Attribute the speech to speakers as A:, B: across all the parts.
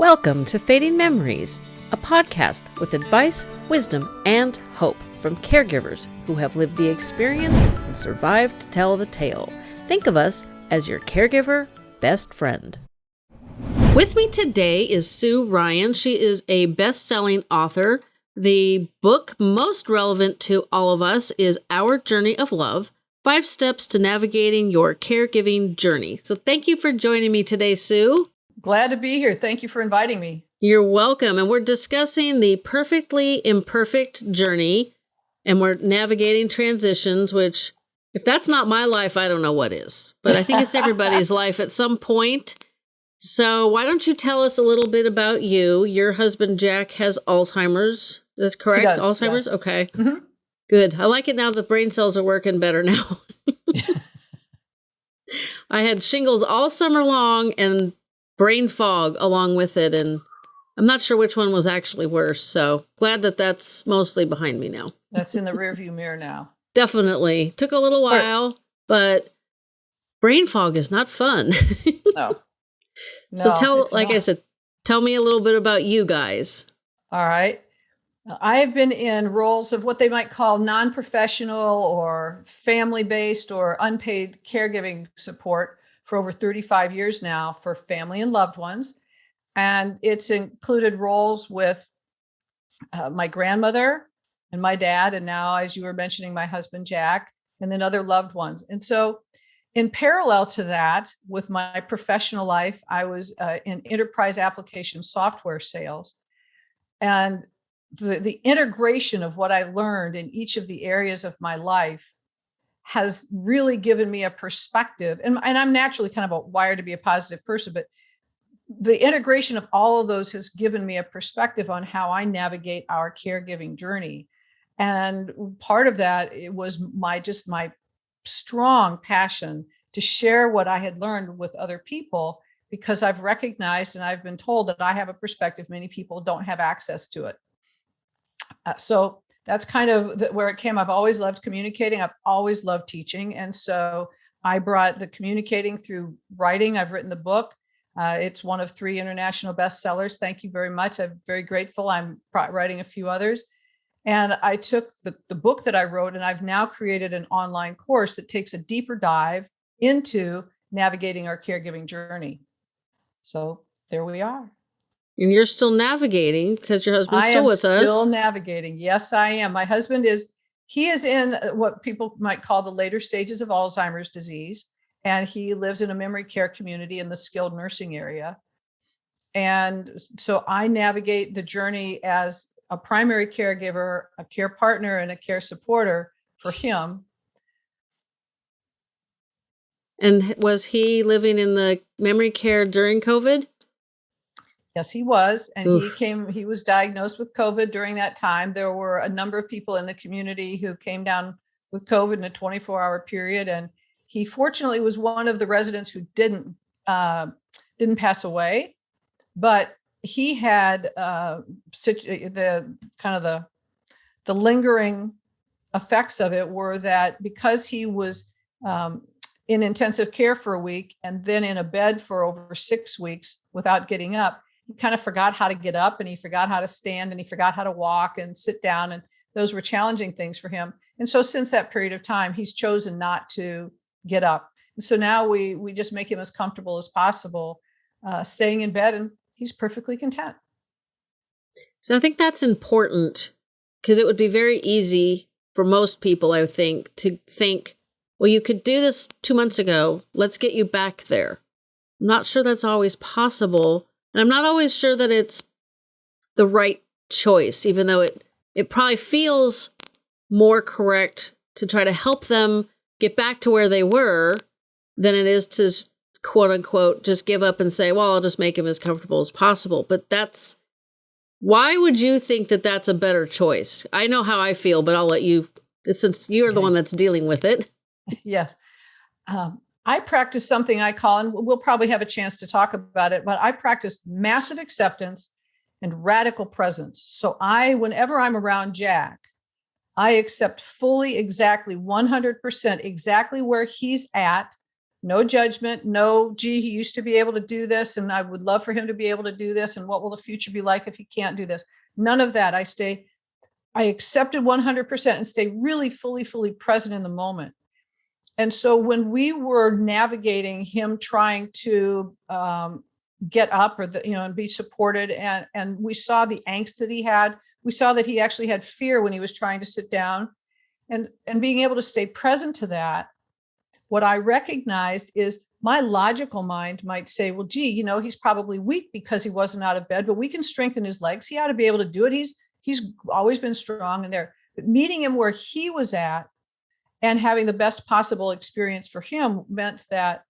A: Welcome to Fading Memories, a podcast with advice, wisdom, and hope from caregivers who have lived the experience and survived to tell the tale. Think of us as your caregiver best friend. With me today is Sue Ryan. She is a best selling author. The book most relevant to all of us is Our Journey of Love Five Steps to Navigating Your Caregiving Journey. So, thank you for joining me today, Sue.
B: Glad to be here. Thank you for inviting me.
A: You're welcome. And we're discussing the perfectly imperfect journey, and we're navigating transitions, which, if that's not my life, I don't know what is. But I think it's everybody's life at some point. So, why don't you tell us a little bit about you? Your husband, Jack, has Alzheimer's. That's correct?
B: Does,
A: Alzheimer's?
B: yes.
A: Okay.
B: Mm-hmm.
A: Good. I like it now the brain cells are working better now. I had shingles all summer long and brain fog along with it. And I'm not sure which one was actually worse. So glad that that's mostly behind me now.
B: That's in the rearview mirror now.
A: Definitely. Took a little while, but brain fog is not fun.
B: No. no.
A: so
B: tell,
A: like I said, tell me a little bit about you guys.
B: All right. I have been in roles of what they might call non professional or family based or unpaid caregiving support for over 35 years now for family and loved ones. And it's included roles with uh, my grandmother and my dad, and now, as you were mentioning, my husband, Jack, and then other loved ones. And so, in parallel to that, with my professional life, I was uh, in enterprise application software sales. And the, the integration of what I learned in each of the areas of my life has really given me a perspective. And, and I'm naturally kind of a wired to be a positive person, but the integration of all of those has given me a perspective on how I navigate our caregiving journey. And part of that it was my just my strong passion to share what I had learned with other people because I've recognized and I've been told that I have a perspective many people don't have access to it. Uh, so that's kind of the, where it came. I've always loved communicating. I've always loved teaching. And so I brought the communicating through writing. I've written the book. Uh, it's one of three international bestsellers. Thank you very much. I'm very grateful. I'm writing a few others. And I took the, the book that I wrote and I've now created an online course that takes a deeper dive into navigating our caregiving journey. So there we are.
A: And you're still navigating because your husband's
B: I
A: still
B: am
A: with
B: still
A: us.
B: Still navigating. Yes, I am. My husband is, he is in uh, what people might call the later stages of Alzheimer's disease. And he lives in a memory care community in the skilled nursing area. And so I navigate the journey as a primary caregiver, a care partner, and a care supporter for him.
A: And was he living in the memory care during COVID?
B: Yes, he was. And
A: Oof.
B: he came, he was diagnosed with COVID during that time. There were a number of people in the community who came down with COVID in a 24 hour period. And he fortunately was one of the residents who didn't, uh, didn't pass away, but he had uh, the kind of the, the lingering effects of it were that because he was um, in intensive care for a week and then in a bed for over six weeks without getting up, he kind of forgot how to get up and he forgot how to stand and he forgot how to walk and sit down. And those were challenging things for him. And so since that period of time, he's chosen not to get up. And so now we we just make him as comfortable as possible, uh, staying in bed, and he's perfectly content.
A: So I think that's important because it would be very easy for most people, I think, to think, well, you could do this two months ago. Let's get you back there. I'm not sure that's always possible. And I'm not always sure that it's the right choice, even though it, it probably feels more correct to try to help them get back to where they were than it is to quote unquote just give up and say, well, I'll just make him as comfortable as possible. But that's why would you think that that's a better choice? I know how I feel, but I'll let you, since you're the one that's dealing with it.
B: yes. Um, I practice something I call, and we'll probably have a chance to talk about it, but I practice massive acceptance and radical presence. So I, whenever I'm around Jack, I accept fully, exactly 100% exactly where he's at, no judgment, no, gee, he used to be able to do this and I would love for him to be able to do this. And what will the future be like if he can't do this? None of that. I stay, I accepted 100% and stay really fully, fully present in the moment. And so when we were navigating him trying to um, get up or the, you know and be supported and and we saw the angst that he had. We saw that he actually had fear when he was trying to sit down. And and being able to stay present to that what i recognized is my logical mind might say well gee you know he's probably weak because he wasn't out of bed but we can strengthen his legs. He ought to be able to do it. He's he's always been strong and there. But meeting him where he was at and having the best possible experience for him meant that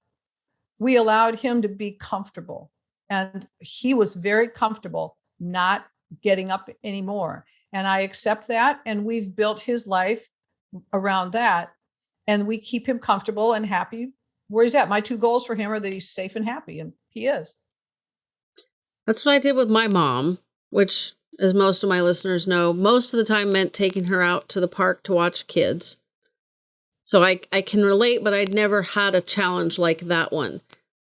B: we allowed him to be comfortable and he was very comfortable not getting up anymore. And I accept that. And we've built his life around that. And we keep him comfortable and happy where he's at. My two goals for him are that he's safe and happy, and he is.
A: That's what I did with my mom, which, as most of my listeners know, most of the time meant taking her out to the park to watch kids. So I, I can relate, but I'd never had a challenge like that one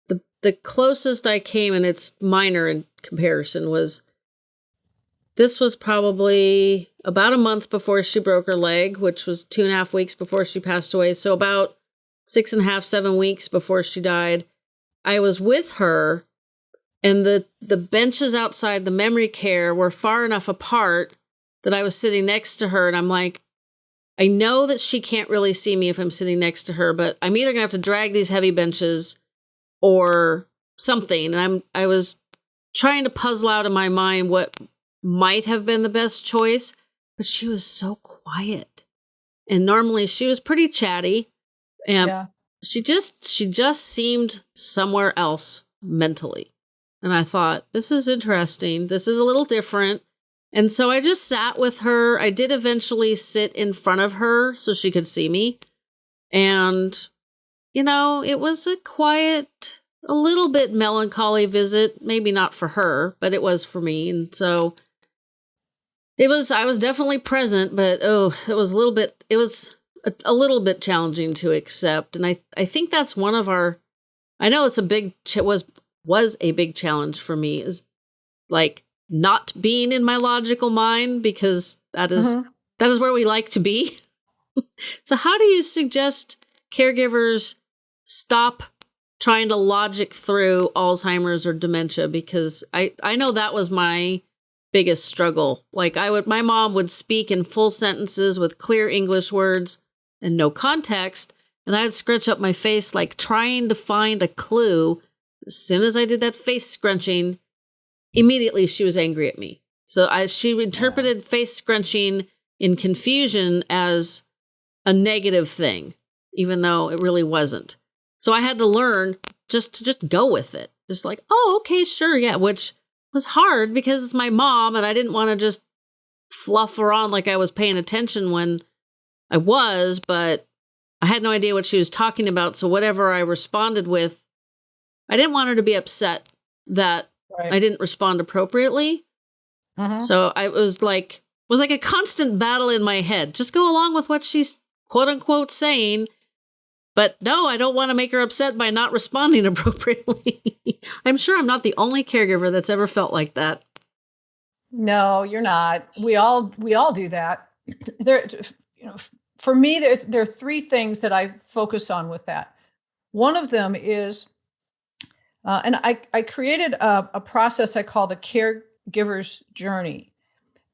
A: the the closest I came, and it's minor in comparison, was this was probably about a month before she broke her leg, which was two and a half weeks before she passed away. So about six and a half, seven weeks before she died. I was with her and the the benches outside the memory care were far enough apart that I was sitting next to her and I'm like I know that she can't really see me if I'm sitting next to her, but I'm either to have to drag these heavy benches or something. And I'm I was trying to puzzle out in my mind what might have been the best choice, but she was so quiet. And normally she was pretty chatty. And yeah. she just she just seemed somewhere else mentally. And I thought, this is interesting. This is a little different. And so I just sat with her. I did eventually sit in front of her so she could see me. And you know, it was a quiet, a little bit melancholy visit. Maybe not for her, but it was for me. And so it was, I was definitely present, but oh, it was a little bit, it was a, a little bit challenging to accept. And I, I think that's one of our, I know it's a big, It was, was a big challenge for me is like not being in my logical mind because that is, mm-hmm. that is where we like to be. so how do you suggest caregivers stop trying to logic through Alzheimer's or dementia because I I know that was my biggest struggle. Like I would my mom would speak in full sentences with clear English words and no context and I would scrunch up my face like trying to find a clue. As soon as I did that face scrunching, immediately she was angry at me. So I she interpreted face scrunching in confusion as a negative thing, even though it really wasn't. So I had to learn just to just go with it. Just like, oh, okay, sure, yeah, which was hard because it's my mom and I didn't want to just fluff her on like I was paying attention when I was, but I had no idea what she was talking about. So whatever I responded with, I didn't want her to be upset that right. I didn't respond appropriately. Uh-huh. So I was like, was like a constant battle in my head. Just go along with what she's quote unquote saying but no, I don't want to make her upset by not responding appropriately. I'm sure I'm not the only caregiver that's ever felt like that.
B: No, you're not. We all we all do that. There, you know, for me, there, there are three things that I focus on with that. One of them is, uh, and I I created a, a process I call the caregiver's journey,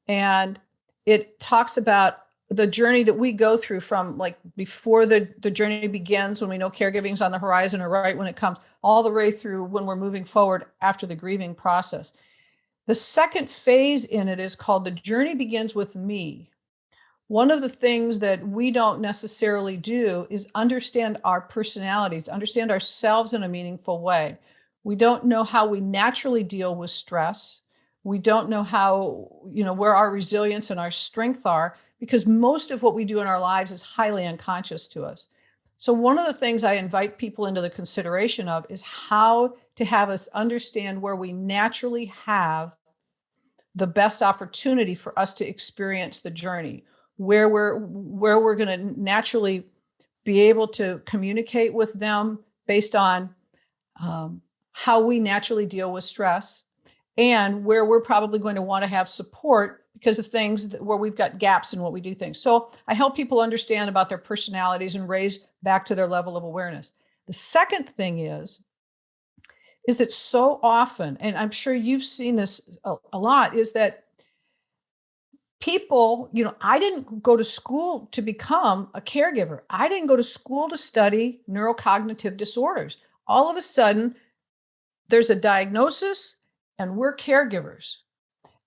B: and it talks about the journey that we go through from like before the, the journey begins when we know caregiving is on the horizon or right when it comes all the way through when we're moving forward after the grieving process. The second phase in it is called the journey begins with me. One of the things that we don't necessarily do is understand our personalities understand ourselves in a meaningful way we don't know how we naturally deal with stress we don't know how you know where our resilience and our strength are because most of what we do in our lives is highly unconscious to us. So, one of the things I invite people into the consideration of is how to have us understand where we naturally have the best opportunity for us to experience the journey, where we're where we're going to naturally be able to communicate with them based on um, how we naturally deal with stress and where we're probably going to want to have support because of things that, where we've got gaps in what we do things. So I help people understand about their personalities and raise back to their level of awareness. The second thing is, is that so often, and I'm sure you've seen this a, a lot, is that people, you know, I didn't go to school to become a caregiver. I didn't go to school to study neurocognitive disorders. All of a sudden, there's a diagnosis and we're caregivers.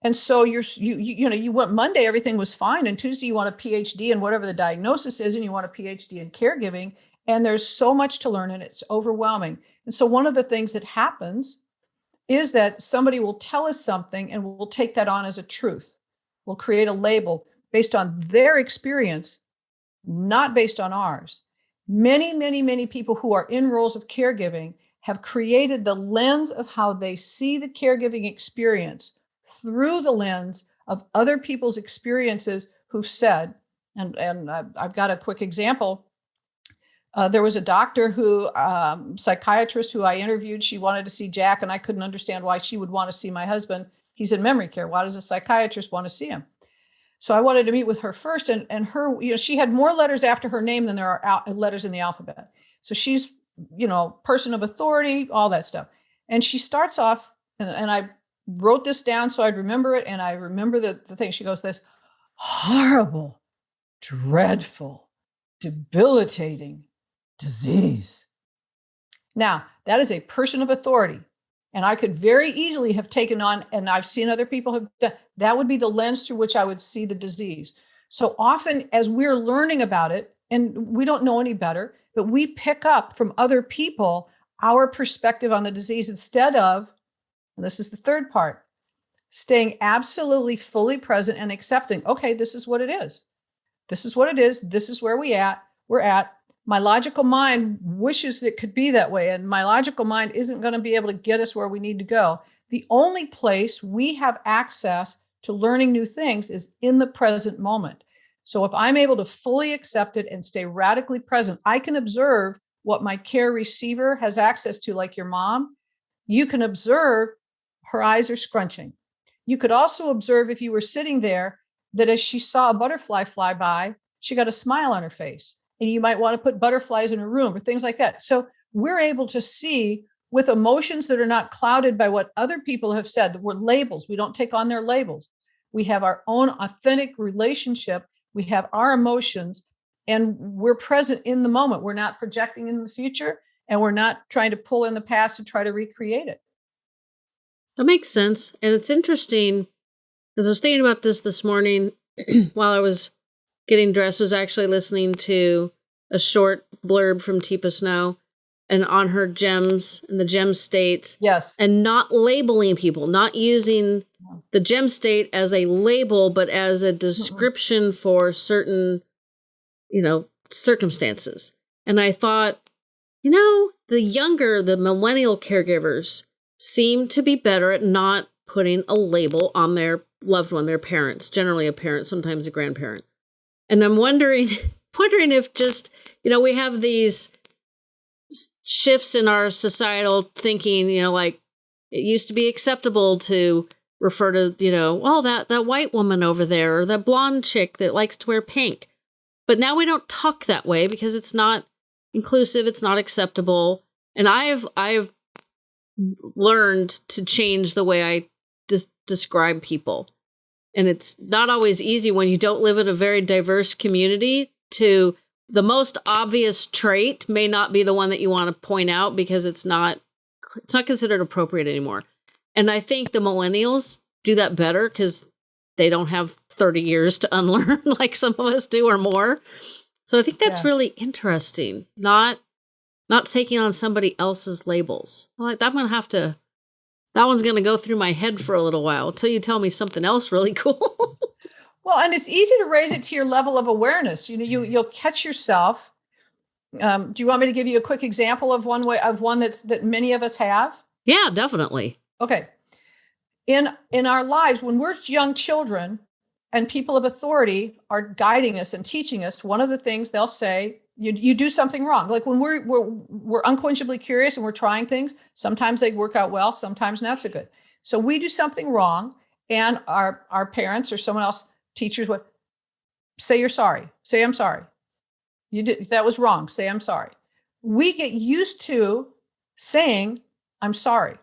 B: And so you're you, you know you went Monday everything was fine and Tuesday you want a PhD in whatever the diagnosis is and you want a PhD in caregiving and there's so much to learn and it's overwhelming. And so one of the things that happens is that somebody will tell us something and we'll take that on as a truth. We'll create a label based on their experience, not based on ours. Many, many, many people who are in roles of caregiving have created the lens of how they see the caregiving experience through the lens of other people's experiences who've said, and, and I've got a quick example. Uh, there was a doctor who, um, psychiatrist who I interviewed, she wanted to see Jack and I couldn't understand why she would want to see my husband. He's in memory care. Why does a psychiatrist want to see him? So I wanted to meet with her first and, and her, you know, she had more letters after her name than there are letters in the alphabet. So she's, you know, person of authority, all that stuff. And she starts off, and, and I wrote this down so I'd remember it. And I remember the, the thing. She goes, this horrible, dreadful, debilitating disease. Now, that is a person of authority. And I could very easily have taken on, and I've seen other people have done, that would be the lens through which I would see the disease. So often, as we're learning about it, and we don't know any better, but we pick up from other people our perspective on the disease instead of and this is the third part, staying absolutely fully present and accepting, okay, this is what it is. This is what it is. This is where we at. We're at. My logical mind wishes it could be that way. And my logical mind isn't going to be able to get us where we need to go. The only place we have access to learning new things is in the present moment. So if I'm able to fully accept it and stay radically present, I can observe what my care receiver has access to, like your mom. You can observe her eyes are scrunching. You could also observe if you were sitting there that as she saw a butterfly fly by, she got a smile on her face. And you might want to put butterflies in her room or things like that. So we're able to see with emotions that are not clouded by what other people have said, that we're labels. We don't take on their labels. We have our own authentic relationship. We have our emotions and we're present in the moment. We're not projecting in the future and we're not trying to pull in the past to try to recreate it.
A: That makes sense. And it's interesting because I was thinking about this this morning while I was getting dressed. I was actually listening to a short blurb from Teepa Snow and on her gems and the gem states.
B: Yes.
A: And not labeling people, not using the gem state as a label, but as a description mm-hmm. for certain, you know, circumstances. And I thought, you know, the younger, the millennial caregivers seem to be better at not putting a label on their loved one, their parents, generally a parent, sometimes a grandparent. And I'm wondering wondering if just, you know, we have these shifts in our societal thinking, you know, like it used to be acceptable to refer to, you know, oh, that that white woman over there or that blonde chick that likes to wear pink. But now we don't talk that way because it's not inclusive, it's not acceptable. And I've I've learned to change the way I des- describe people. And it's not always easy when you don't live in a very diverse community to the most obvious trait may not be the one that you want to point out because it's not it's not considered appropriate anymore. And I think the millennials do that better cuz they don't have 30 years to unlearn like some of us do or more. So I think that's yeah. really interesting. Not not taking on somebody else's labels. Like I'm gonna have to. That one's gonna go through my head for a little while until you tell me something else really cool.
B: well, and it's easy to raise it to your level of awareness. You know, you you'll catch yourself. Um, do you want me to give you a quick example of one way of one that's that many of us have?
A: Yeah, definitely.
B: Okay. In in our lives, when we're young children, and people of authority are guiding us and teaching us, one of the things they'll say you, you do something wrong. Like when we're, we're, we're unquenchably curious and we're trying things, sometimes they work out well, sometimes not so good. So we do something wrong and our, our parents or someone else, teachers would say, you're sorry, say, I'm sorry. You did, that was wrong. Say, I'm sorry. We get used to saying, I'm sorry.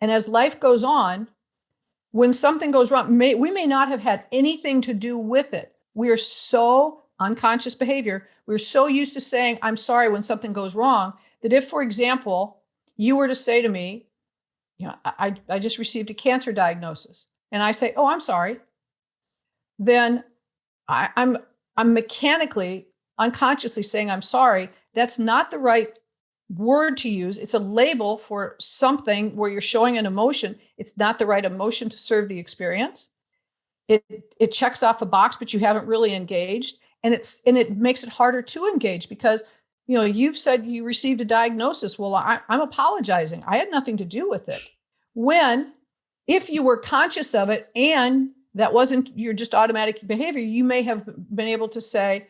B: And as life goes on, when something goes wrong, may, we may not have had anything to do with it. We are so unconscious behavior. We're so used to saying, I'm sorry when something goes wrong that if, for example, you were to say to me, you know, I, I just received a cancer diagnosis and I say, oh, I'm sorry, then I, I'm, I'm mechanically, unconsciously saying, I'm sorry. That's not the right word to use. It's a label for something where you're showing an emotion. It's not the right emotion to serve the experience. It, it checks off a box, but you haven't really engaged and it's and it makes it harder to engage because you know you've said you received a diagnosis well I, i'm apologizing i had nothing to do with it when if you were conscious of it and that wasn't your just automatic behavior you may have been able to say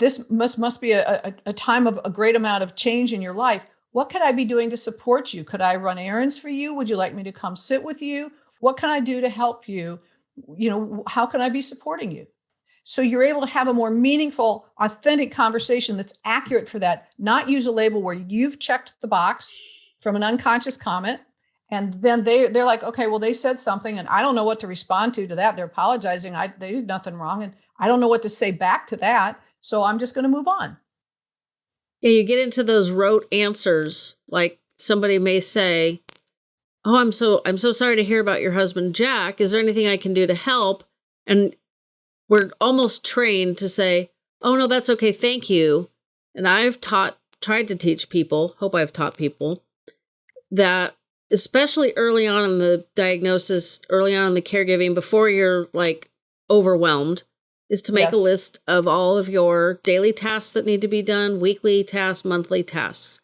B: this must must be a, a, a time of a great amount of change in your life what could i be doing to support you could i run errands for you would you like me to come sit with you what can i do to help you you know how can i be supporting you so you're able to have a more meaningful, authentic conversation that's accurate for that, not use a label where you've checked the box from an unconscious comment. And then they, they're like, okay, well, they said something and I don't know what to respond to to that. They're apologizing. I, they did nothing wrong. And I don't know what to say back to that. So I'm just going to move on.
A: Yeah, you get into those rote answers. Like somebody may say, "Oh, I'm so I'm so sorry to hear about your husband Jack. Is there anything I can do to help?" And we're almost trained to say, oh, no, that's okay. Thank you. And I've taught, tried to teach people, hope I've taught people that especially early on in the diagnosis, early on in the caregiving, before you're like overwhelmed, is to make yes. a list of all of your daily tasks that need to be done, weekly tasks, monthly tasks.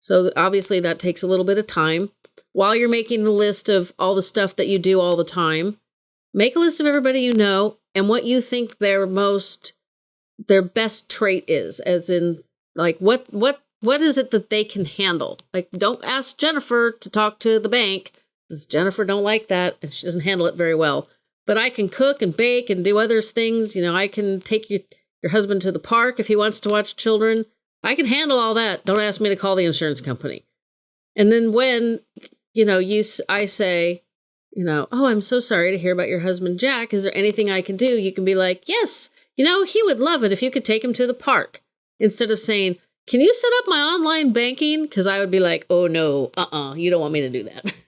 A: So obviously that takes a little bit of time. While you're making the list of all the stuff that you do all the time, make a list of everybody you know and what you think their most their best trait is as in like what what what is it that they can handle like don't ask jennifer to talk to the bank because jennifer don't like that and she doesn't handle it very well but i can cook and bake and do other things you know i can take you, your husband to the park if he wants to watch children i can handle all that don't ask me to call the insurance company and then when you know you i say you know, oh, I'm so sorry to hear about your husband, Jack. Is there anything I can do? You can be like, yes, you know, he would love it if you could take him to the park instead of saying, can you set up my online banking? Because I would be like, oh, no, uh uh-uh, uh you don't want me to do that.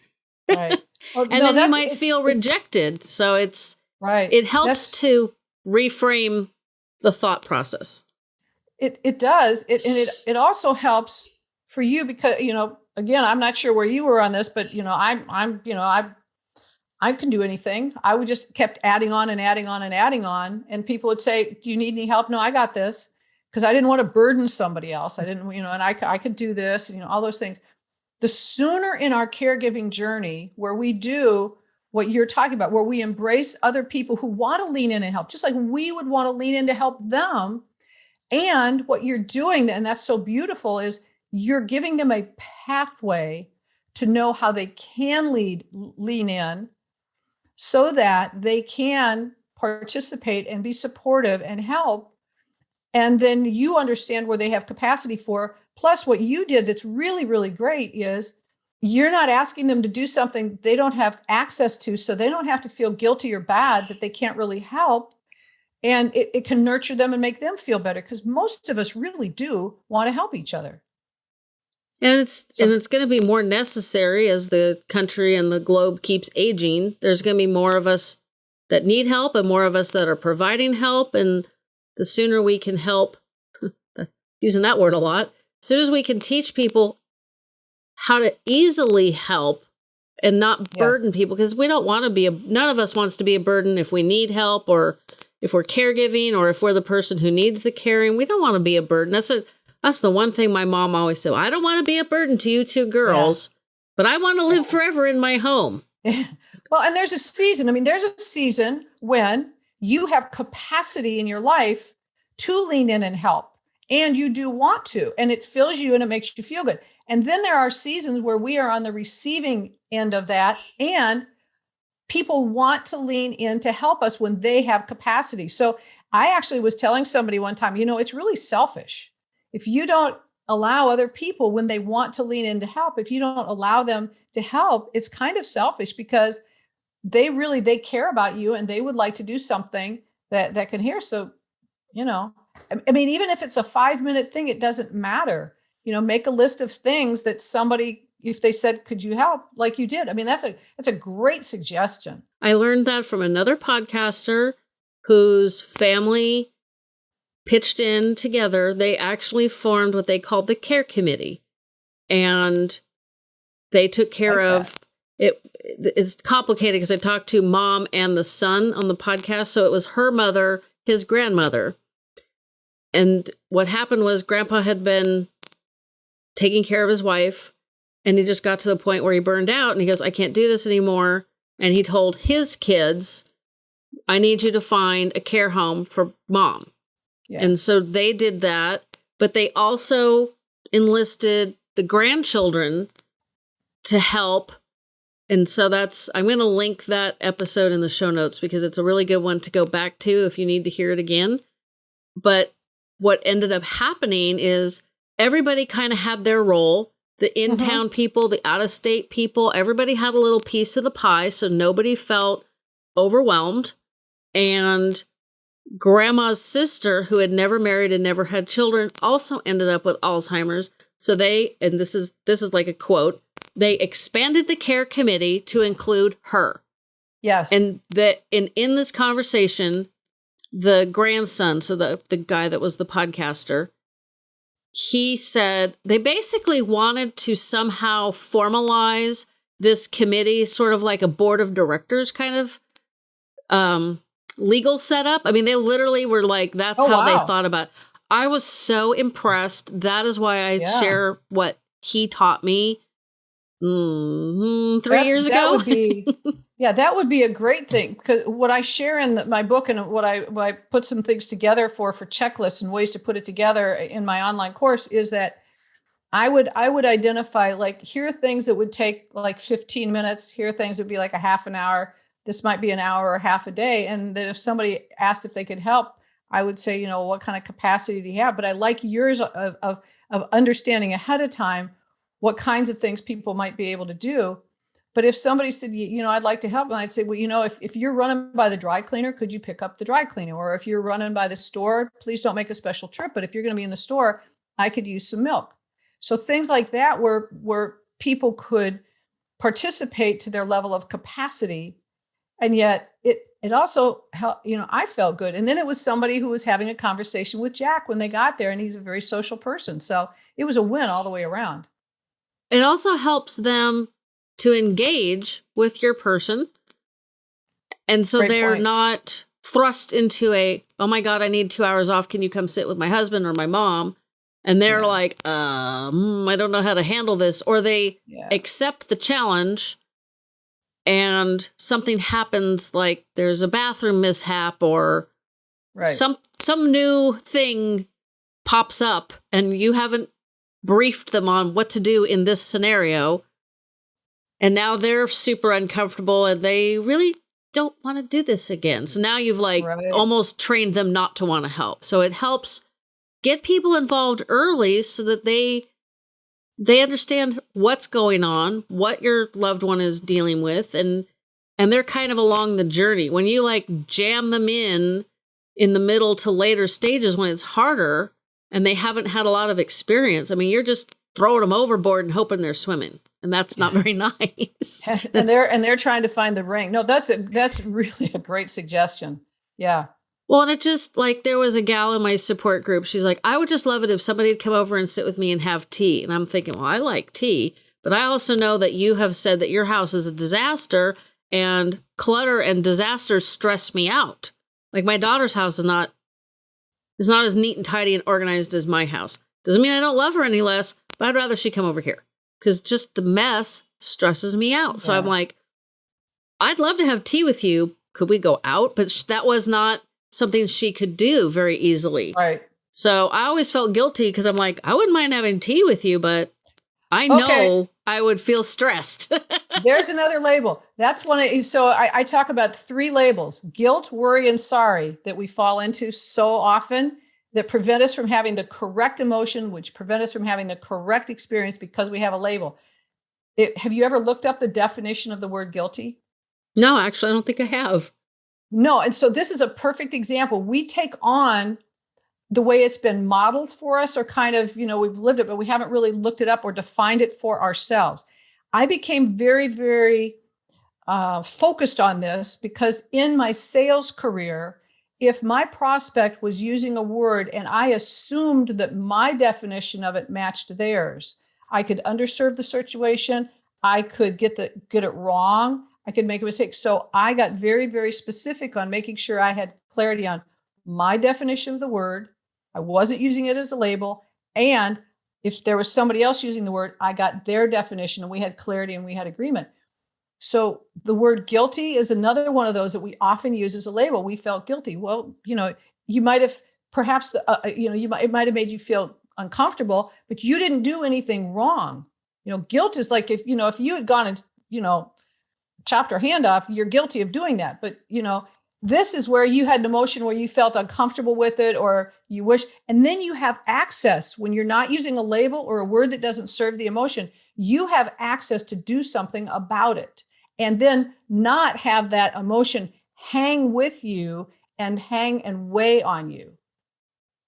A: Right. Well, and no, then you might feel rejected. So it's, right. It helps to reframe the thought process.
B: It, it does. It, and it, it also helps for you because, you know, again, I'm not sure where you were on this, but you know, I'm, I'm, you know, I I can do anything. I would just kept adding on and adding on and adding on. And people would say, do you need any help? No, I got this. Because I didn't want to burden somebody else. I didn't, you know, and I, I could do this, you know, all those things. The sooner in our caregiving journey where we do what you're talking about, where we embrace other people who want to lean in and help, just like we would want to lean in to help them. And what you're doing, and that's so beautiful, is you're giving them a pathway to know how they can lead, lean in so that they can participate and be supportive and help. And then you understand where they have capacity for. Plus, what you did that's really, really great is you're not asking them to do something they don't have access to, so they don't have to feel guilty or bad that they can't really help. And it, it can nurture them and make them feel better because most of us really do want to help each other.
A: And it's so, and it's going to be more necessary as the country and the globe keeps aging. There's going to be more of us that need help and more of us that are providing help and the sooner we can help using that word a lot, as soon as we can teach people how to easily help and not burden yes. people because we don't want to be a none of us wants to be a burden if we need help or if we're caregiving or if we're the person who needs the caring. We don't want to be a burden. That's a that's the one thing my mom always said. I don't want to be a burden to you two girls, yeah. but I want to live forever in my home.
B: well, and there's a season. I mean, there's a season when you have capacity in your life to lean in and help. And you do want to, and it fills you and it makes you feel good. And then there are seasons where we are on the receiving end of that. And people want to lean in to help us when they have capacity. So I actually was telling somebody one time, you know, it's really selfish. If you don't allow other people when they want to lean in to help, if you don't allow them to help, it's kind of selfish because they really they care about you and they would like to do something that that can hear. So, you know, I mean, even if it's a five minute thing, it doesn't matter. You know, make a list of things that somebody, if they said, "Could you help?" like you did. I mean, that's a that's a great suggestion.
A: I learned that from another podcaster whose family pitched in together. They actually formed what they called the care committee, and they took care like of it. It's complicated because I talked to mom and the son on the podcast, so it was her mother, his grandmother and what happened was grandpa had been taking care of his wife and he just got to the point where he burned out and he goes, I can't do this anymore. And he told his kids, I need you to find a care home for mom. Yeah. And so they did that, but they also enlisted the grandchildren to help. And so that's, I'm going to link that episode in the show notes because it's a really good one to go back to if you need to hear it again. But what ended up happening is everybody kind of had their role. The in town mm-hmm. people, the out of state people, everybody had a little piece of the pie. So nobody felt overwhelmed. And grandma's sister, who had never married and never had children, also ended up with Alzheimer's. So they, and this is this is like a quote, they expanded the care committee to include her.
B: Yes.
A: And that in in this conversation, the grandson, so the the guy that was the podcaster, he said they basically wanted to somehow formalize this committee, sort of like a board of directors kind of um, legal setup. I mean, they literally were like, that's oh, how wow. they thought about. It. I was so impressed. That is why I yeah. share what he taught me mm-hmm, 3 That's, years ago.
B: Be, yeah, that would be a great thing because what I share in the, my book and what I, what I put some things together for for checklists and ways to put it together in my online course is that I would I would identify like here are things that would take like 15 minutes. Here are things that would be like a half an hour. This might be an hour or half a day. And then if somebody asked if they could help, I would say, you know, what kind of capacity do you have? But I like yours of, of, of understanding ahead of time what kinds of things people might be able to do. But if somebody said, you know, I'd like to help, and I'd say, well, you know, if, if you're running by the dry cleaner, could you pick up the dry cleaner? Or if you're running by the store, please don't make a special trip. But if you're going to be in the store, I could use some milk. So things like that, where where people could participate to their level of capacity, and yet it it also helped. You know, I felt good. And then it was somebody who was having a conversation with Jack when they got there, and he's a very social person. So it was a win all the way around.
A: It also helps them to engage with your person. And so Great they're point. not thrust into a, oh my God, I need two hours off. Can you come sit with my husband or my mom? And they're yeah. like, um, I don't know how to handle this. Or they yeah. accept the challenge and something happens like there's a bathroom mishap or right. some some new thing pops up and you haven't briefed them on what to do in this scenario. And now they're super uncomfortable and they really don't want to do this again. So now you've like right. almost trained them not to want to help. So it helps get people involved early so that they they understand what's going on, what your loved one is dealing with and and they're kind of along the journey. When you like jam them in in the middle to later stages when it's harder, and they haven't had a lot of experience. I mean, you're just throwing them overboard and hoping they're swimming, and that's not very nice.
B: and they're and they're trying to find the ring. No, that's a that's really a great suggestion. Yeah.
A: Well, and it just like there was a gal in my support group. She's like, I would just love it if somebody'd come over and sit with me and have tea. And I'm thinking, well, I like tea, but I also know that you have said that your house is a disaster and clutter and disasters stress me out. Like my daughter's house is not is not as neat and tidy and organized as my house. Doesn't mean I don't love her any less, but I'd rather she come over here because just the mess stresses me out. So yeah. I'm like, I'd love to have tea with you. Could we go out? But sh- that was not something she could do very easily.
B: Right.
A: So I always felt guilty because I'm like, I wouldn't mind having tea with you, but I know okay. I would feel stressed.
B: There's another label. That's one of so I, I talk about three labels: guilt, worry, and sorry that we fall into so often that prevent us from having the correct emotion, which prevent us from having the correct experience because we have a label. It, have you ever looked up the definition of the word guilty?
A: No, actually, I don't think I have.
B: No. And so this is a perfect example. We take on the way it's been modeled for us, or kind of, you know, we've lived it, but we haven't really looked it up or defined it for ourselves. I became very, very uh, focused on this because in my sales career, if my prospect was using a word and I assumed that my definition of it matched theirs, I could underserve the situation. I could get the get it wrong. I could make a mistake. So I got very, very specific on making sure I had clarity on my definition of the word. I wasn't using it as a label. And if there was somebody else using the word, I got their definition and we had clarity and we had agreement. So the word guilty is another one of those that we often use as a label. We felt guilty. Well, you know, you might have perhaps the, uh, uh you know, you might, it might have made you feel uncomfortable, but you didn't do anything wrong. You know, guilt is like if, you know, if you had gone and, you know, chopped her hand off, you're guilty of doing that. But, you know, this is where you had an emotion where you felt uncomfortable with it or you wish, and then you have access when you're not using a label or a word that doesn't serve the emotion, you have access to do something about it and then not have that emotion hang with you and hang and weigh on you.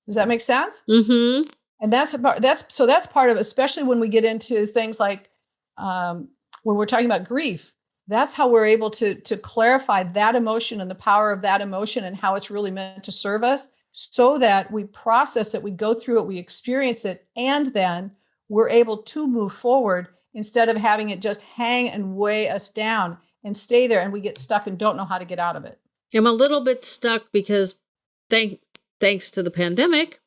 B: Does that make sense?
A: Mm-hmm.
B: And that's about that's so that's part of especially when we get into things like um, when we're talking about grief. That's how we're able to to clarify that emotion and the power of that emotion and how it's really meant to serve us, so that we process it, we go through it, we experience it, and then we're able to move forward instead of having it just hang and weigh us down and stay there and we get stuck and don't know how to get out of it.
A: I'm a little bit stuck because thank thanks to the pandemic,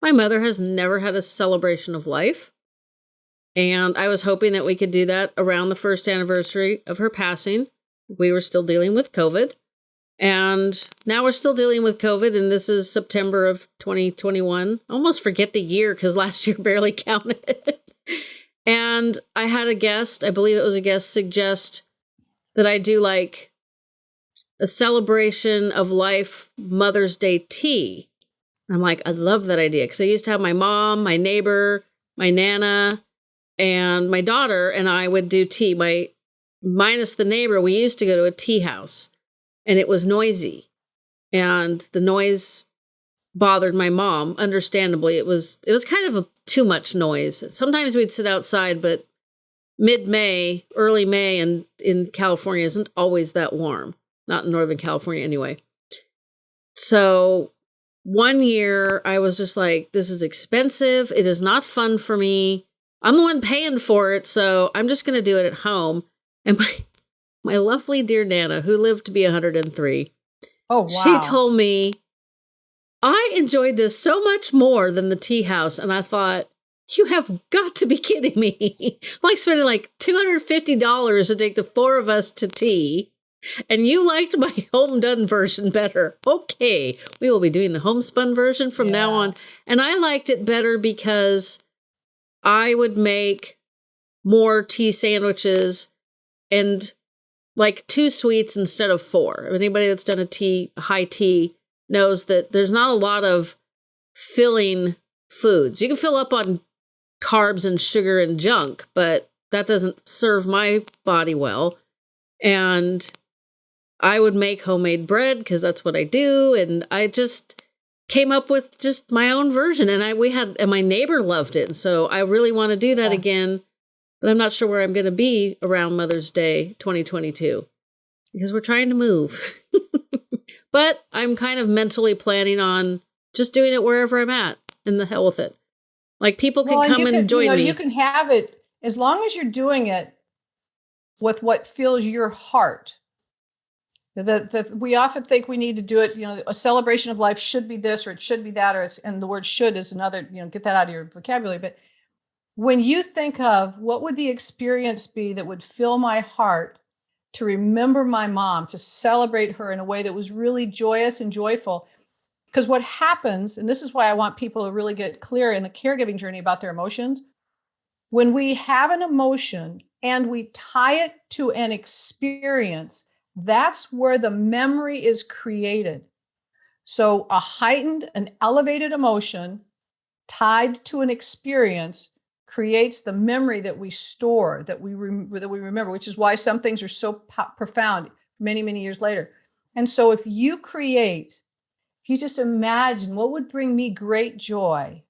A: my mother has never had a celebration of life. And I was hoping that we could do that around the first anniversary of her passing. We were still dealing with COVID. And now we're still dealing with COVID, and this is September of 2021. I almost forget the year because last year barely counted. And I had a guest, I believe it was a guest, suggest that I do like a celebration of life Mother's Day tea. And I'm like, I love that idea because I used to have my mom, my neighbor, my nana, and my daughter and I would do tea. My minus the neighbor, we used to go to a tea house and it was noisy. And the noise bothered my mom understandably. It was it was kind of a, too much noise. Sometimes we'd sit outside but mid-may early may and in california isn't always that warm. Not in northern california anyway. So one year i was just like this is expensive. It is not fun for me. I'm the one paying for it so i'm just going to do it at home. And my my lovely dear nana who lived to be 103
B: oh wow.
A: she told me I enjoyed this so much more than the tea house. And I thought, you have got to be kidding me. like spending like $250 to take the four of us to tea. And you liked my home done version better. Okay, we will be doing the homespun version from yeah. now on. And I liked it better because I would make more tea sandwiches and like two sweets instead of four. Anybody that's done a tea, high tea, knows that there's not a lot of filling foods. You can fill up on carbs and sugar and junk, but that doesn't serve my body well. And I would make homemade bread because that's what I do. And I just came up with just my own version. And I we had and my neighbor loved it. And so I really want to do that yeah. again. But I'm not sure where I'm gonna be around Mother's Day 2022. Because we're trying to move. But I'm kind of mentally planning on just doing it wherever I'm at and the hell with it. Like people can well, come and, and join
B: you know,
A: me.
B: You can have it as long as you're doing it with what fills your heart. That that we often think we need to do it. You know, a celebration of life should be this or it should be that, or it's and the word "should" is another. You know, get that out of your vocabulary. But when you think of what would the experience be that would fill my heart to remember my mom, to celebrate her in a way that was really joyous and joyful. Because what happens, and this is why I want people to really get clear in the caregiving journey about their emotions, when we have an emotion and we tie it to an experience, that's where the memory is created. So, a heightened, an elevated emotion tied to an experience creates the memory that we store, that we that we remember, which is why some things are so profound many many years later. And so, if you create, if you just imagine what would bring me great joy,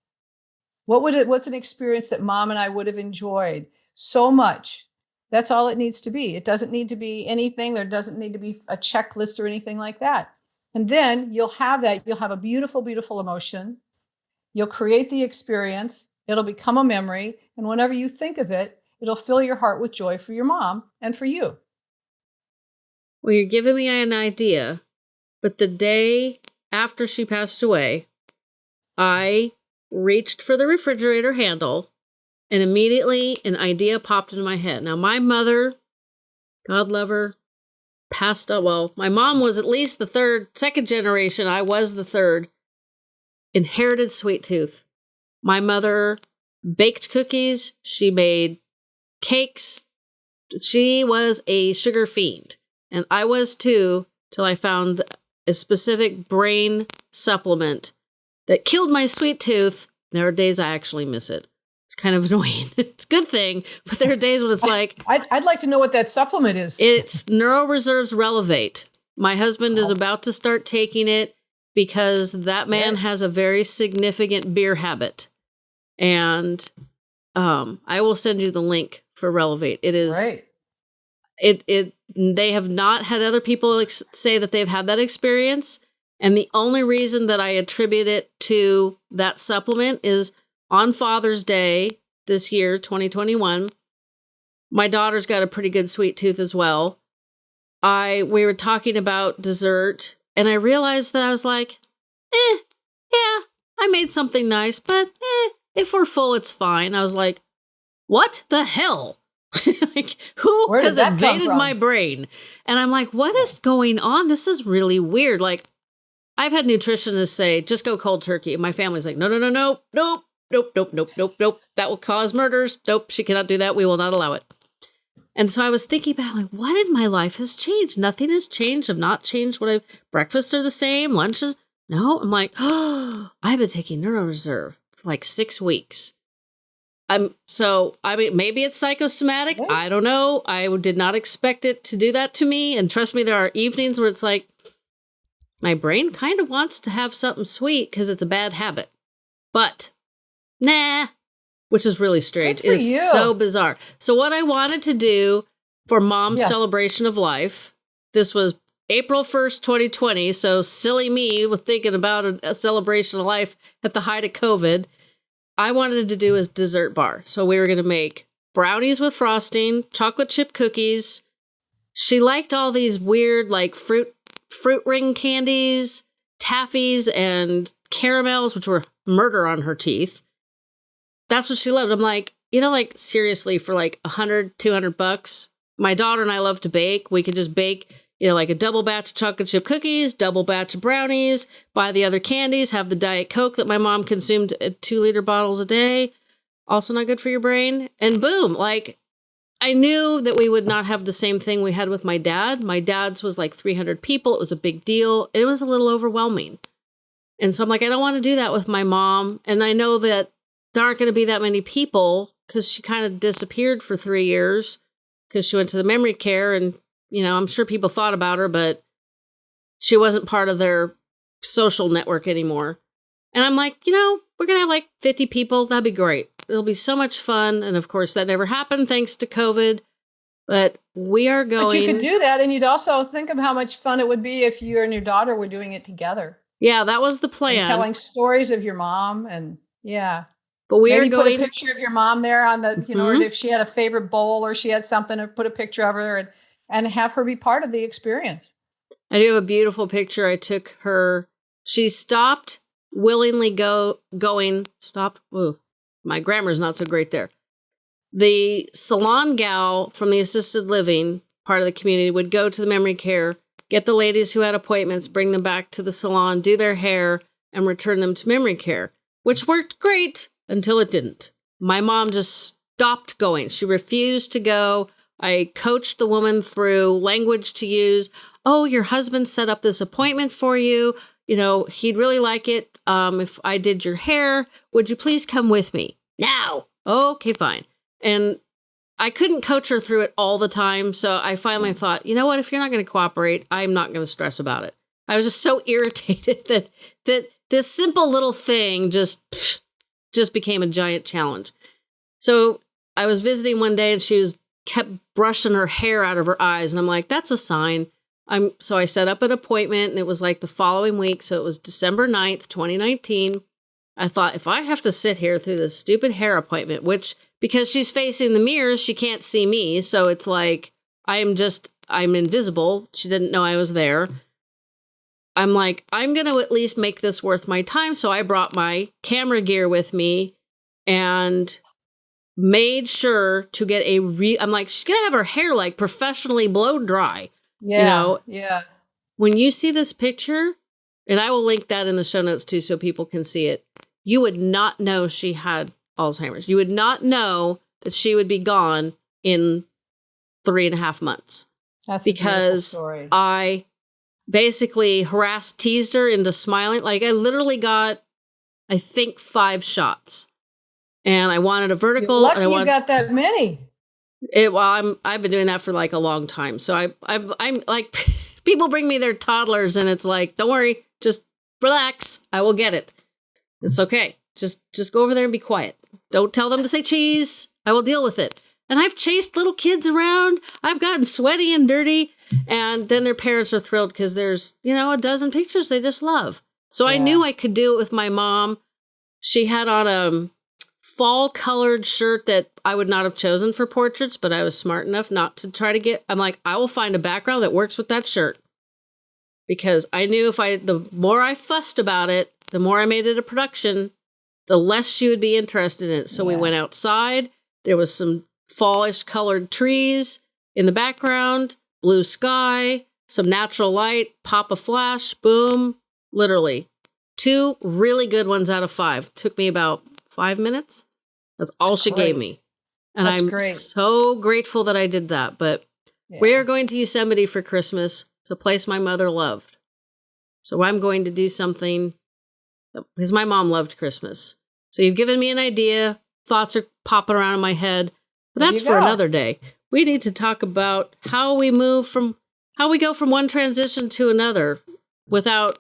B: what would it? What's an experience that mom and I would have enjoyed so much? That's all it needs to be. It doesn't need to be anything. There doesn't need to be a checklist or anything like that. And then you'll have that. You'll have a beautiful, beautiful emotion. You'll create the experience. It'll become a memory. And whenever you think of it, it'll fill your heart with joy for your mom and for you.
A: Well, you're giving me an idea. But the day after she passed away, I reached for the refrigerator handle and immediately an idea popped into my head. Now, my mother, God love her, passed up. Well, my mom was at least the third, second generation. I was the third. Inherited sweet tooth. My mother baked cookies. She made cakes. She was a sugar fiend. And I was too, till I found a specific brain supplement that killed my sweet tooth. There are days I actually miss it. It's kind of annoying. it's a good thing, but there are days when it's like
B: I'd, I'd like to know what that supplement is.
A: It's NeuroReserves Relevate. My husband is oh. about to start taking it because that man has a very significant beer habit. And um, I will send you the link for Relevate. It is
B: right.
A: It it they have not had other people ex- say that they've had that experience, and the only reason that I attribute it to that supplement is on Father's Day this year, 2021. My daughter's got a pretty good sweet tooth as well. I we were talking about dessert and I realized that I was like, "Eh, yeah, I made something nice, but eh, if we're full it's fine." I was like, "What the hell?" like who has invaded my brain? And I'm like, "What is going on? This is really weird." Like I've had nutritionists say, just go cold turkey. And my family's like, no, no, no, no, nope, nope, nope, nope, nope, nope. That will cause murders. Nope, she cannot do that. We will not allow it. And so I was thinking about like, what in my life has changed? Nothing has changed. I've not changed what I've breakfasts are the same, lunches. No, I'm like, oh, I've been taking NeuroReserve for like six weeks. I'm so I mean maybe it's psychosomatic. What? I don't know. I did not expect it to do that to me. And trust me, there are evenings where it's like, my brain kind of wants to have something sweet because it's a bad habit. But nah, which is really strange. It is you. so bizarre. So what I wanted to do for mom's yes. celebration of life, this was April 1st, 2020. So silly me with thinking about a, a celebration of life at the height of COVID. I wanted to do a dessert bar. So we were going to make brownies with frosting, chocolate chip cookies. She liked all these weird like fruit fruit ring candies, taffies, and caramels, which were murder on her teeth. That's what she loved. I'm like, you know, like seriously, for like 100, 200 bucks, my daughter and I love to bake. We could just bake, you know, like a double batch of chocolate chip cookies, double batch of brownies, buy the other candies, have the Diet Coke that my mom consumed at two liter bottles a day. Also, not good for your brain. And boom, like I knew that we would not have the same thing we had with my dad. My dad's was like 300 people. It was a big deal. It was a little overwhelming. And so I'm like, I don't want to do that with my mom. And I know that there aren't going to be that many people because she kind of disappeared for three years because she went to the memory care. And, you know, I'm sure people thought about her, but she wasn't part of their social network anymore. And I'm like, you know, we're going to have like 50 people. That'd be great. It'll be so much fun. And of course, that never happened thanks to COVID. But we are going. But
B: you could do that. And you'd also think of how much fun it would be if you and your daughter were doing it together.
A: Yeah, that was the plan.
B: And telling stories of your mom. And yeah.
A: But we
B: Maybe
A: are going.
B: Put a picture of your mom there on the, you mm-hmm. know, if she had a favorite bowl or she had something, or put a picture of her and, and have her be part of the experience.
A: I do have a beautiful picture. I took her. She stopped willingly go going. Stopped. Ooh, my grammar's not so great there. The salon gal from the assisted living part of the community would go to the memory care, get the ladies who had appointments, bring them back to the salon, do their hair, and return them to memory care, which worked great until it didn't. My mom just stopped going. She refused to go. I coached the woman through language to use. Oh, your husband set up this appointment for you. You know, he'd really like it um, if I did your hair. Would you please come with me? Now. Okay, fine. And I couldn't coach her through it all the time. So I finally mm. thought, you know what? If you're not going to cooperate, I'm not going to stress about it. I was just so irritated that that this simple little thing just just became a giant challenge. So I was visiting one day and she was kept brushing her hair out of her eyes and I'm like, that's a sign. I'm so I set up an appointment and it was like the following week, so it was December 9th, 2019. I thought if I have to sit here through this stupid hair appointment, which because she's facing the mirrors, she can't see me, so it's like I'm just I'm invisible. She didn't know I was there. I'm like, I'm going to at least make this worth my time. So I brought my camera gear with me and made sure to get a re I'm like, she's going to have her hair like professionally blow dry.
B: Yeah. You know, yeah.
A: When you see this picture, and I will link that in the show notes too so people can see it, you would not know she had Alzheimer's. You would not know that she would be gone in three and a half months.
B: That's
A: because I basically harassed, teased her into smiling. Like I literally got, I think, five shots, and I wanted a vertical.
B: You're lucky
A: and I wanted,
B: you got that many.
A: It, well, I'm I've been doing that for like a long time, so I I'm I'm like people bring me their toddlers, and it's like, don't worry, just relax, I will get it. It's okay. Just just go over there and be quiet. Don't tell them to say cheese. I will deal with it. And I've chased little kids around. I've gotten sweaty and dirty. And then their parents are thrilled because there's, you know, a dozen pictures they just love. So yeah. I knew I could do it with my mom. She had on a fall colored shirt that I would not have chosen for portraits, but I was smart enough not to try to get. I'm like, I will find a background that works with that shirt. Because I knew if I, the more I fussed about it, the more I made it a production, the less she would be interested in it. So yeah. we went outside. There was some fallish colored trees in the background blue sky, some natural light, pop a flash, boom, literally. Two really good ones out of five. Took me about five minutes. That's all That's she great. gave me. And That's I'm great. so grateful that I did that. But yeah. we are going to Yosemite for Christmas. It's a place my mother loved. So I'm going to do something because my mom loved Christmas. So you've given me an idea. Thoughts are popping around in my head. But that's for another day we need to talk about how we move from how we go from one transition to another without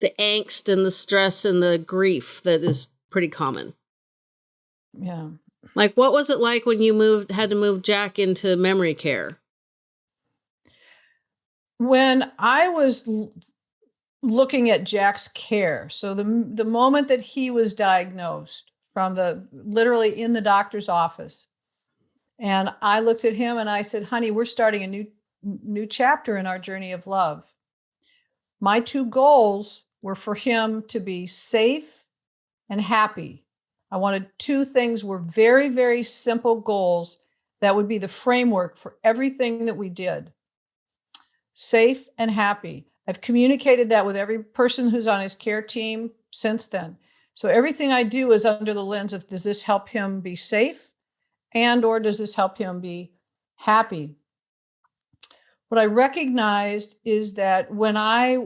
A: the angst and the stress and the grief that is pretty common.
B: Yeah.
A: Like what was it like when you moved had to move Jack into memory care?
B: When I was looking at Jack's care, so the the moment that he was diagnosed from the literally in the doctor's office, and I looked at him and I said, honey, we're starting a new, new chapter in our journey of love. My two goals were for him to be safe and happy. I wanted two things were very, very simple goals that would be the framework for everything that we did. Safe and happy. I've communicated that with every person who's on his care team since then. So everything I do is under the lens of does this help him be safe? and or does this help him be happy what i recognized is that when I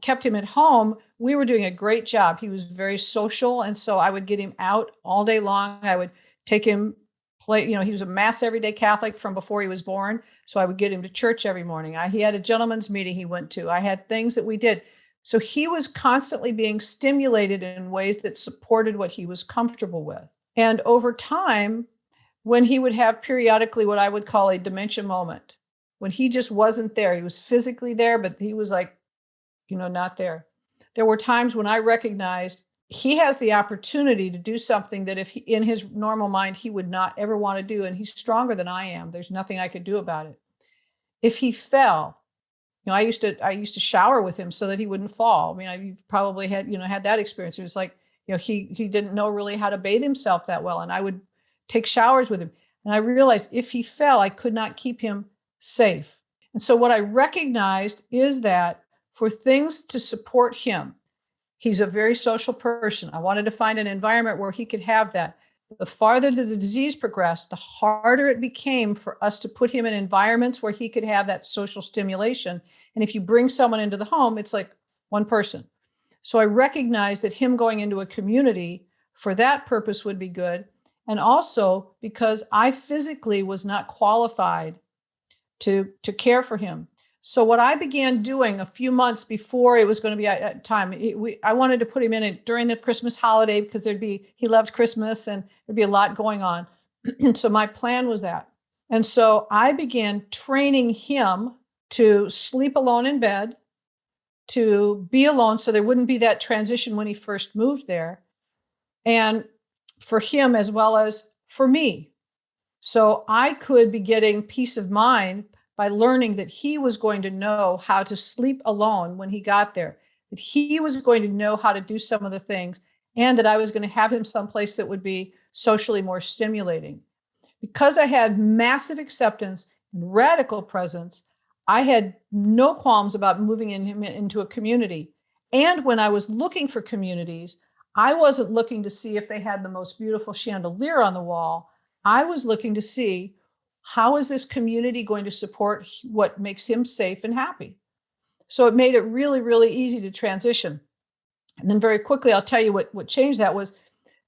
B: kept him at home we were doing a great job. He was very social and so i would get him out all day long. I would take him play you know he was a mass everyday catholic from before he was born so i would get him to church every morning. I, he had a gentleman's meeting he went to. I had things that we did. So he was constantly being stimulated in ways that supported what he was comfortable with. And over time when he would have periodically what I would call a dementia moment, when he just wasn't there. He was physically there, but he was like, you know, not there. There were times when I recognized he has the opportunity to do something that if he, in his normal mind he would not ever want to do and he's stronger than I am there's nothing I could do about it if he fell you know I used to I used to shower with him so that he wouldn't fall I mean I've probably had you know had that experience it was like you know he he didn't know really how to bathe himself that well and I would take showers with him. And I realized if he fell, I could not keep him safe. And so, what I recognized is that for things to support him, he's a very social person. I wanted to find an environment where he could have that. The farther the disease progressed, the harder it became for us to put him in environments where he could have that social stimulation. And if you bring someone into the home, it's like one person. So I recognized that him going into a community for that purpose would be good. And also because I physically was not qualified to, to care for him. So what I began doing a few months before it was going to be at time, it, we, I wanted to put him in it during the Christmas holiday because there'd be he loved Christmas and there'd be a lot going on. so my plan was that, and so I began training him to sleep alone in bed, to be alone, so there wouldn't be that transition when he first moved there, and for him as well as for me. So I could be getting peace of mind by learning that he was going to know how to sleep alone when he got there, that he was going to know how to do some of the things, and that I was going to have him someplace that would be socially more stimulating. Because I had massive acceptance and radical presence, I had no qualms about moving in him into a community. And when I was looking for communities, I wasn't looking to see if they had the most beautiful chandelier on the wall. I was looking to see how is this community going to support what makes him safe and happy? So it made it really, really easy to transition. And then very quickly, I'll tell you what, what changed that was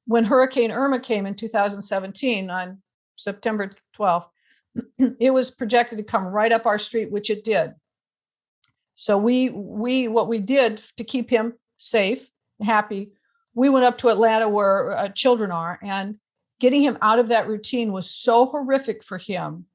B: when Hurricane Irma came in 2017 on September 12th, it was projected to come right up our street, which it did. So we we what we did to keep him safe and happy, we went up to Atlanta where uh, children are, and getting him out of that routine was so horrific for him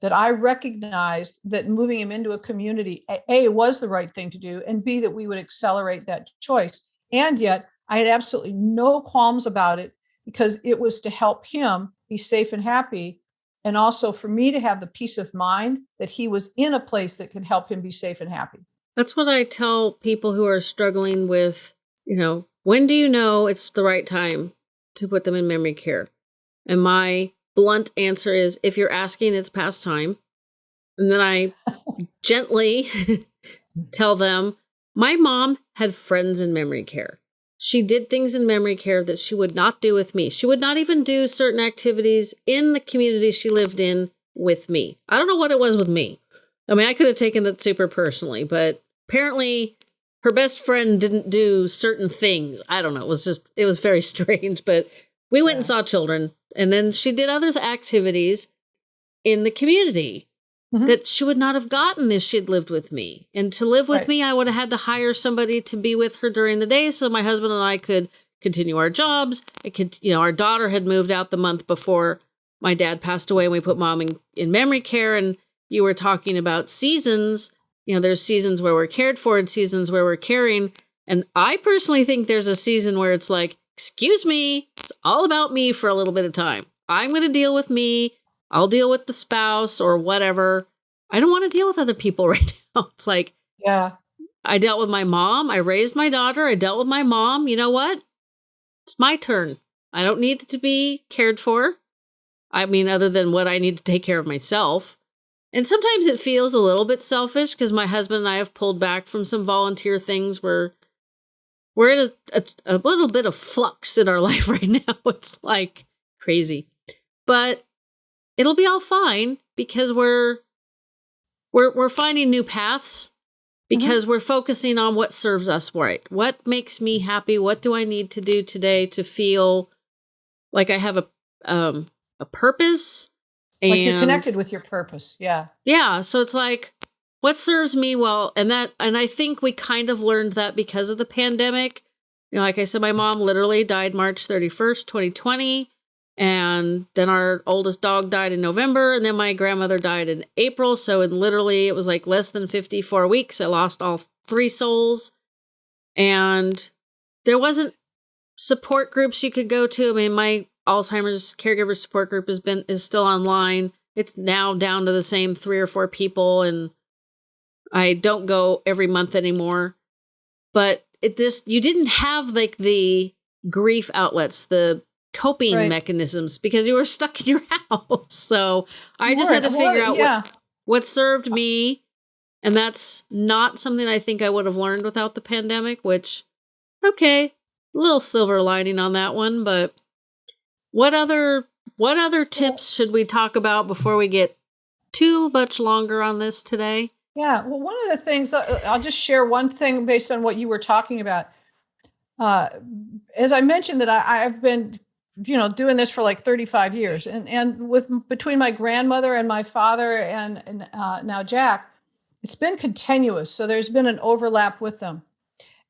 B: that I recognized that moving him into a community, A, was the right thing to do, and B, that we would accelerate that choice. And yet, I had absolutely no qualms about it because it was to help him be safe and happy. And also for me to have the peace of mind that he was in a place that could help him be safe and happy.
A: That's what I tell people who are struggling with, you know, when do you know it's the right time to put them in memory care? And my blunt answer is if you're asking, it's past time. And then I gently tell them my mom had friends in memory care. She did things in memory care that she would not do with me. She would not even do certain activities in the community she lived in with me. I don't know what it was with me. I mean, I could have taken that super personally, but apparently her best friend didn't do certain things. I don't know. It was just, it was very strange, but we went yeah. and saw children. And then she did other activities in the community mm-hmm. that she would not have gotten if she'd lived with me. And to live with right. me, I would have had to hire somebody to be with her during the day so my husband and I could continue our jobs. It could, you know, our daughter had moved out the month before my dad passed away and we put mom in, in memory care. And you were talking about seasons you know, there's seasons where we're cared for and seasons where we're caring. And I personally think there's a season where it's like, excuse me, it's all about me for a little bit of time. I'm going to deal with me. I'll deal with the spouse or whatever. I don't want to deal with other people right now. It's like,
B: yeah.
A: I dealt with my mom. I raised my daughter. I dealt with my mom. You know what? It's my turn. I don't need to be cared for. I mean, other than what I need to take care of myself. And sometimes it feels a little bit selfish because my husband and I have pulled back from some volunteer things where we're in a, a, a little bit of flux in our life right now. It's like crazy. But it'll be all fine because we're we're we're finding new paths because mm-hmm. we're focusing on what serves us right. What makes me happy? What do I need to do today to feel like I have a um a purpose
B: and, like you're connected with your purpose. Yeah.
A: Yeah. So it's like, what serves me well? And that, and I think we kind of learned that because of the pandemic. You know, like I said, my mom literally died March 31st, 2020. And then our oldest dog died in November. And then my grandmother died in April. So in literally, it was like less than 54 weeks. I lost all three souls. And there wasn't support groups you could go to. I mean, my Alzheimer's caregiver support group has been is still online. It's now down to the same three or four people, and I don't go every month anymore. But it this you didn't have like the grief outlets, the coping right. mechanisms because you were stuck in your house. So I just had to figure well, out
B: yeah.
A: what what served me. And that's not something I think I would have learned without the pandemic, which, okay, little silver lining on that one. But what other what other tips should we talk about before we get too much longer on this today?
B: Yeah, well, one of the things uh, I'll just share one thing based on what you were talking about. Uh, as I mentioned, that I, I've been, you know, doing this for like 35 years, and and with between my grandmother and my father and, and uh, now Jack, it's been continuous. So there's been an overlap with them,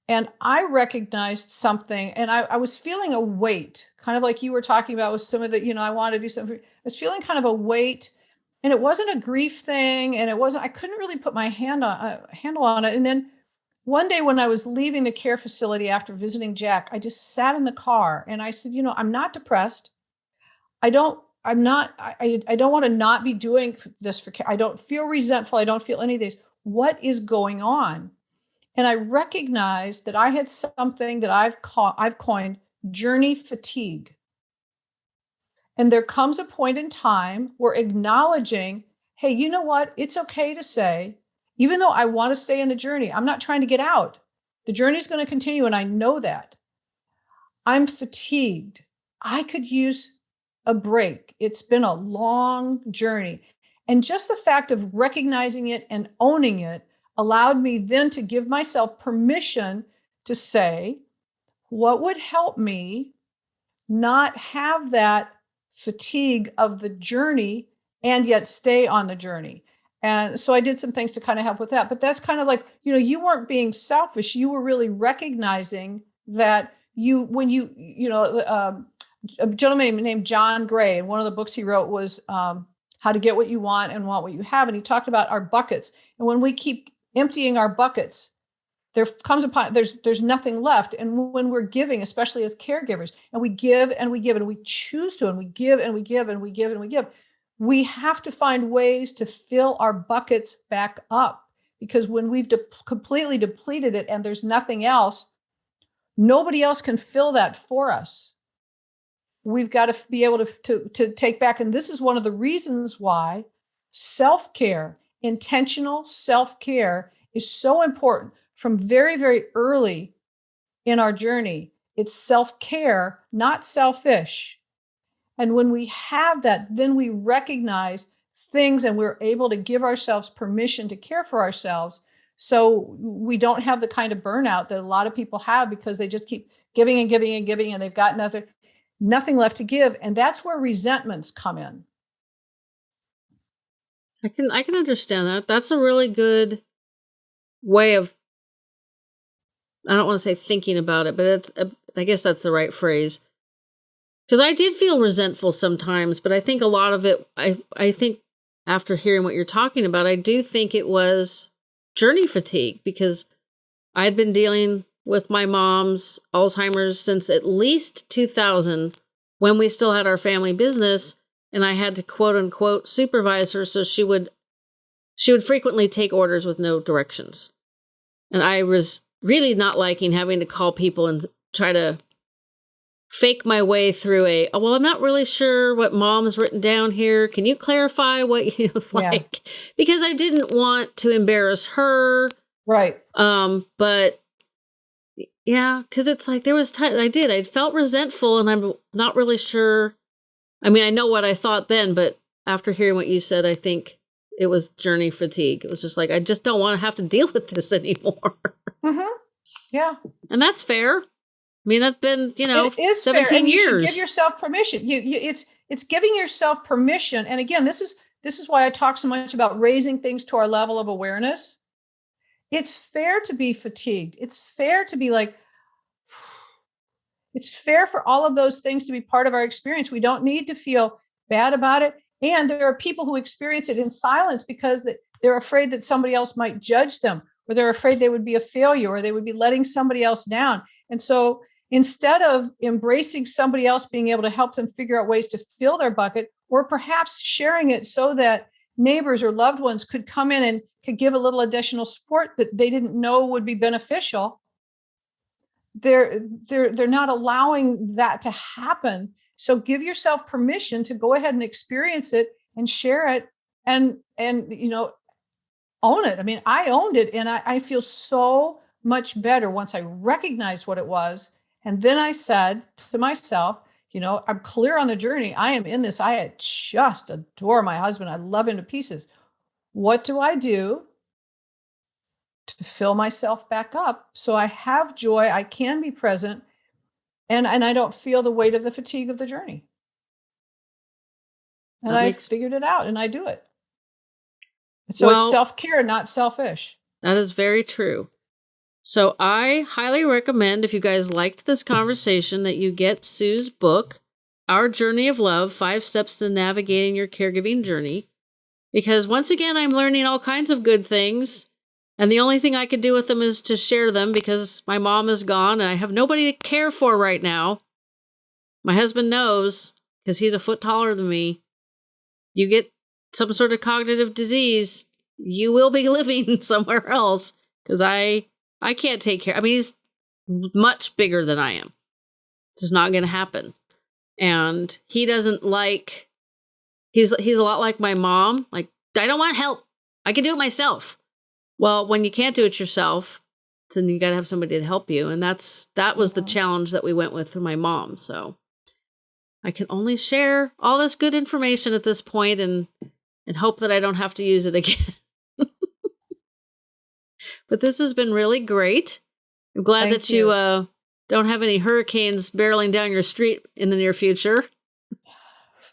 B: and I recognized something, and I, I was feeling a weight, kind of like you were talking about with some of the, you know, I want to do something. I was feeling kind of a weight and it wasn't a grief thing and it wasn't i couldn't really put my hand on uh, handle on it. And then one day when i was leaving the care facility after visiting jack i just sat in the car and i said you know i'm not depressed. I don't i'm not i, I don't want to not be doing this for care. I don't feel resentful. I don't feel any of these. What is going on? And i recognized that i had something that i've caught i've coined journey fatigue and there comes a point in time where acknowledging, hey, you know what? It's okay to say, even though I want to stay in the journey, I'm not trying to get out. The journey is going to continue, and I know that. I'm fatigued. I could use a break. It's been a long journey. And just the fact of recognizing it and owning it allowed me then to give myself permission to say, what would help me not have that fatigue of the journey and yet stay on the journey. And so I did some things to kind of help with that. But that's kind of like, you know, you weren't being selfish. You were really recognizing that you, when you, you know, um, a gentleman named John Gray, and one of the books he wrote was um, How to Get What You Want and Want What You Have. And he talked about our buckets. And when we keep emptying our buckets, there comes a point there's there's nothing left. And when we're giving especially as caregivers and we give and we give and we choose to and we give and we give and we give and we give we have to find ways to fill our buckets back up. Because when we've de- completely depleted it and there's nothing else nobody else can fill that for us. We've got to be able to, to, to take back and this is one of the reasons why self-care intentional self-care is so important from very, very early in our journey. It's self care, not selfish. And when we have that, then we recognize things and we're able to give ourselves permission to care for ourselves. So we don't have the kind of burnout that a lot of people have because they just keep giving and giving and giving and they've got nothing, nothing left to give. And that's where resentments come in.
A: I can I can understand that. That's a really good way of I don't want to say thinking about it, but it's, uh, I guess that's the right phrase. Because I did feel resentful sometimes, but I think a lot of it, I, I think after hearing what you're talking about, I do think it was journey fatigue because I had been dealing with my mom's Alzheimer's since at least 2000 when we still had our family business and I had to quote unquote supervise her so she would she would frequently take orders with no directions. And I was really not liking having to call people and try to fake my way through a oh well i'm not really sure what mom has written down here can you clarify what you was like yeah. because i didn't want to embarrass her
B: right
A: um but yeah because it's like there was time i did i felt resentful and i'm not really sure i mean i know what i thought then but after hearing what you said i think it was journey fatigue. It was just like I just don't want to have to deal with this anymore.
B: Mm-hmm. Yeah,
A: and that's fair. I mean, that's been you know seventeen years.
B: You give yourself permission. You, you, it's it's giving yourself permission. And again, this is this is why I talk so much about raising things to our level of awareness. It's fair to be fatigued. It's fair to be like. It's fair for all of those things to be part of our experience. We don't need to feel bad about it. And there are people who experience it in silence because they're afraid that somebody else might judge them, or they're afraid they would be a failure, or they would be letting somebody else down. And so instead of embracing somebody else being able to help them figure out ways to fill their bucket, or perhaps sharing it so that neighbors or loved ones could come in and could give a little additional support that they didn't know would be beneficial they're they're they're not allowing that to happen so give yourself permission to go ahead and experience it and share it and and you know own it. I mean i owned it and i, I feel so much better once i recognized what it was. And then i said to myself you know i'm clear on the journey. I am in this. I just adore my husband. I love him to pieces. What do i do to fill myself back up so I have joy, I can be present, and, and I don't feel the weight of the fatigue of the journey. And I figured it out and I do it. So well, it's self care, not selfish.
A: That is very true. So I highly recommend if you guys liked this conversation that you get Sue's book, Our Journey of Love Five Steps to Navigating Your Caregiving Journey. Because once again, I'm learning all kinds of good things and the only thing I can do with them is to share them because my mom is gone and I have nobody to care for right now. My husband knows because he's a foot taller than me. You get some sort of cognitive disease, you will be living somewhere else because I I can't take care. I mean, he's much bigger than I am. It's not going to happen. And he doesn't like he's he's a lot like my mom. Like I don't want help. I can do it myself. Well, when you can't do it yourself, then you got to have somebody to help you, and that's that was the challenge that we went with for my mom. So I can only share all this good information at this point, and and hope that I don't have to use it again. but this has been really great. I'm glad Thank that you, you uh, don't have any hurricanes barreling down your street in the near future.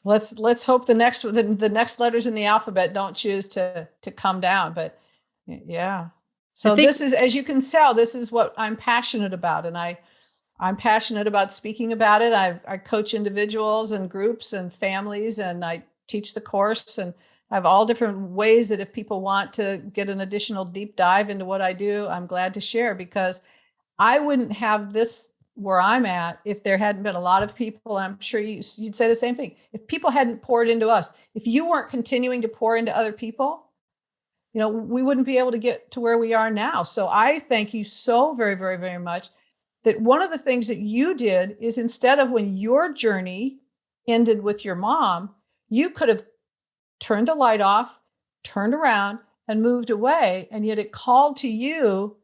B: Let's let's hope the next the, the next letters in the alphabet don't choose to to come down, but yeah. So think, this is, as you can tell, this is what I'm passionate about. And I, I'm passionate about speaking about it. I, I coach individuals and groups and families, and I teach the course. And I have all different ways that if people want to get an additional deep dive into what I do, I'm glad to share because I wouldn't have this where I'm at if there hadn't been a lot of people. I'm sure you, you'd say the same thing. If people hadn't poured into us, if you weren't continuing to pour into other people, you know, we wouldn't be able to get to where we are now. So I thank you so very, very, very much that one of the things that you did is instead of when your journey ended with your mom, you could have turned a light off, turned around and moved away. And yet it called to you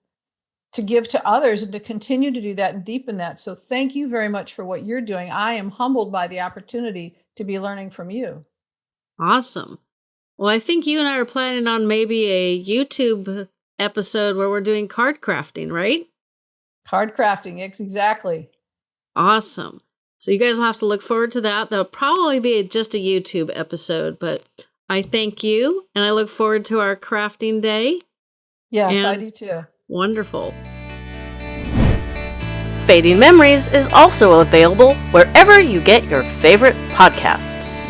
B: to give to others and to continue to do that and deepen that. So thank you very much for what you're doing. I am humbled by the opportunity to be learning from you.
A: Awesome. Well, I think you and I are planning on maybe a YouTube episode where we're doing card crafting, right?
B: Card crafting, exactly.
A: Awesome. So you guys will have to look forward to that. That'll probably be just a YouTube episode, but I thank you and I look forward to our crafting day.
B: Yes, and I do too.
A: Wonderful. Fading Memories is also available wherever you get your favorite podcasts.